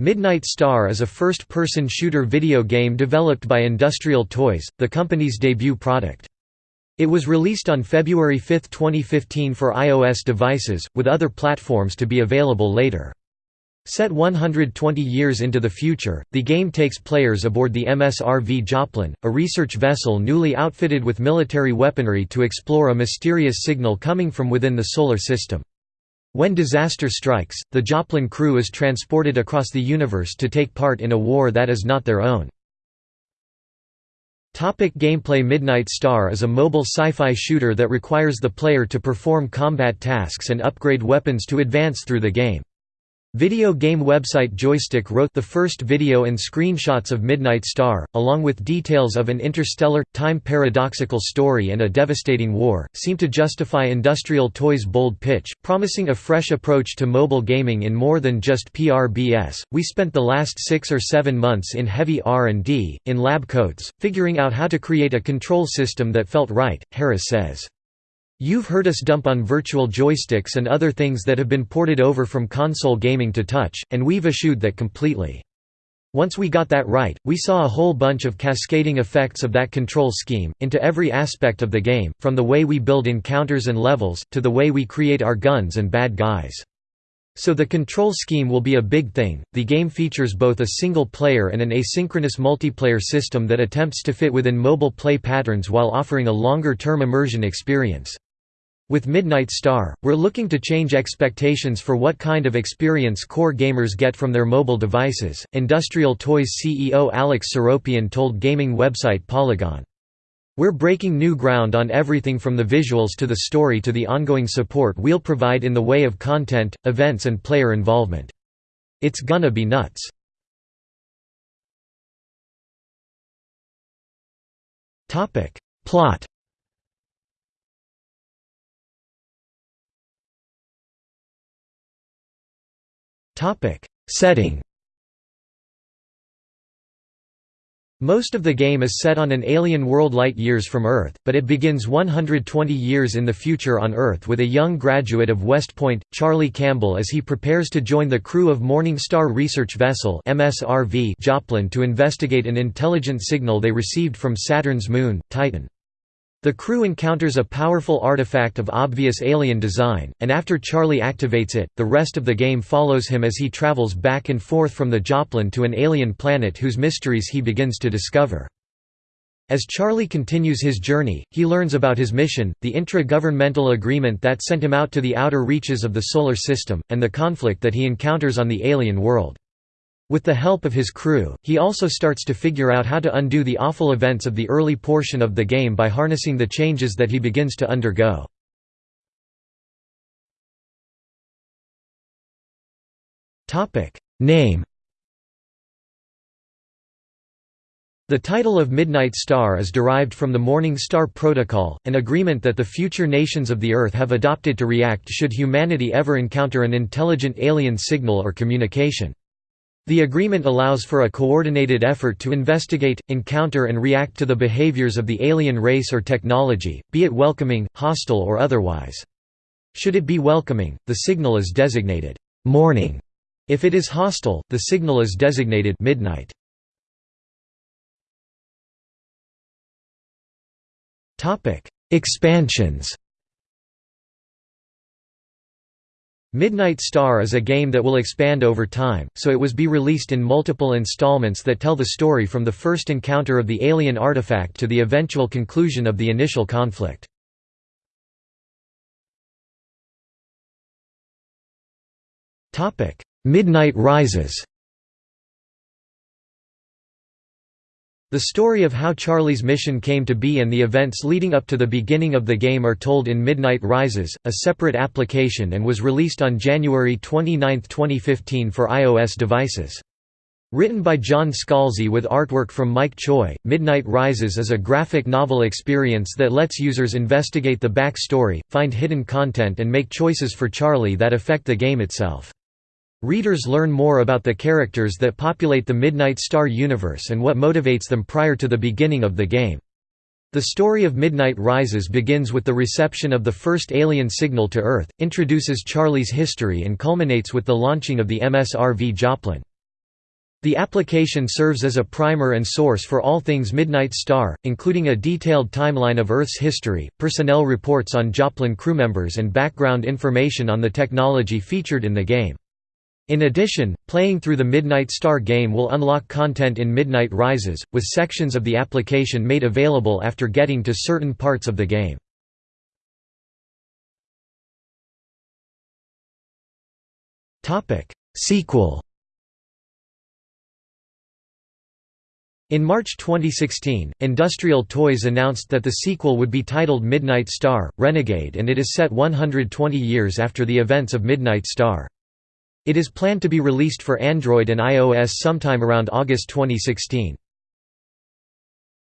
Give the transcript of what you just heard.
Midnight Star is a first-person shooter video game developed by Industrial Toys, the company's debut product. It was released on February 5, 2015 for iOS devices, with other platforms to be available later. Set 120 years into the future, the game takes players aboard the MSRV Joplin, a research vessel newly outfitted with military weaponry to explore a mysterious signal coming from within the Solar System. When disaster strikes, the Joplin crew is transported across the universe to take part in a war that is not their own. Topic gameplay Midnight Star is a mobile sci-fi shooter that requires the player to perform combat tasks and upgrade weapons to advance through the game. Video game website Joystiq wrote the first video and screenshots of Midnight Star, along with details of an interstellar, time-paradoxical story and a devastating war, seem to justify Industrial Toys' bold pitch, promising a fresh approach to mobile gaming in more than just PRBS. We spent the last six or seven months in heavy R&D, in lab coats, figuring out how to create a control system that felt right, Harris says. You've heard us dump on virtual joysticks and other things that have been ported over from console gaming to touch, and we've eschewed that completely. Once we got that right, we saw a whole bunch of cascading effects of that control scheme, into every aspect of the game, from the way we build encounters and levels, to the way we create our guns and bad guys. So the control scheme will be a big thing. The game features both a single player and an asynchronous multiplayer system that attempts to fit within mobile play patterns while offering a longer term immersion experience. With Midnight Star, we're looking to change expectations for what kind of experience core gamers get from their mobile devices. Industrial Toys CEO Alex Seropian told gaming website Polygon. We're breaking new ground on everything from the visuals to the story to the ongoing support we'll provide in the way of content, events, and player involvement. It's gonna be nuts. Plot Setting. Most of the game is set on an alien world light years from Earth, but it begins 120 years in the future on Earth with a young graduate of West Point, Charlie Campbell as he prepares to join the crew of Morningstar research vessel Joplin to investigate an intelligent signal they received from Saturn's moon, Titan. The crew encounters a powerful artifact of obvious alien design, and after Charlie activates it, the rest of the game follows him as he travels back and forth from the Joplin to an alien planet whose mysteries he begins to discover. As Charlie continues his journey, he learns about his mission, the intra-governmental agreement that sent him out to the outer reaches of the Solar System, and the conflict that he encounters on the alien world. With the help of his crew, he also starts to figure out how to undo the awful events of the early portion of the game by harnessing the changes that he begins to undergo. Name The title of Midnight Star is derived from the Morning Star Protocol, an agreement that the future nations of the Earth have adopted to react should humanity ever encounter an intelligent alien signal or communication. The agreement allows for a coordinated effort to investigate, encounter and react to the behaviors of the alien race or technology, be it welcoming, hostile or otherwise. Should it be welcoming, the signal is designated «morning». If it is hostile, the signal is designated «midnight». Expansions Midnight Star is a game that will expand over time, so it was be released in multiple installments that tell the story from the first encounter of the alien artifact to the eventual conclusion of the initial conflict. Midnight Rises The story of how Charlie's mission came to be and the events leading up to the beginning of the game are told in Midnight Rises, a separate application and was released on January 29, 2015 for iOS devices. Written by John Scalzi with artwork from Mike Choi, Midnight Rises is a graphic novel experience that lets users investigate the backstory, find hidden content and make choices for Charlie that affect the game itself. Readers learn more about the characters that populate the Midnight Star universe and what motivates them prior to the beginning of the game. The story of Midnight Rises begins with the reception of the first alien signal to Earth, introduces Charlie's history and culminates with the launching of the MSRV Joplin. The application serves as a primer and source for all things Midnight Star, including a detailed timeline of Earth's history, personnel reports on Joplin crewmembers and background information on the technology featured in the game. In addition, playing through the Midnight Star game will unlock content in Midnight Rises, with sections of the application made available after getting to certain parts of the game. Sequel In March 2016, Industrial Toys announced that the sequel would be titled Midnight Star, Renegade and it is set 120 years after the events of Midnight Star. It is planned to be released for Android and iOS sometime around August 2016.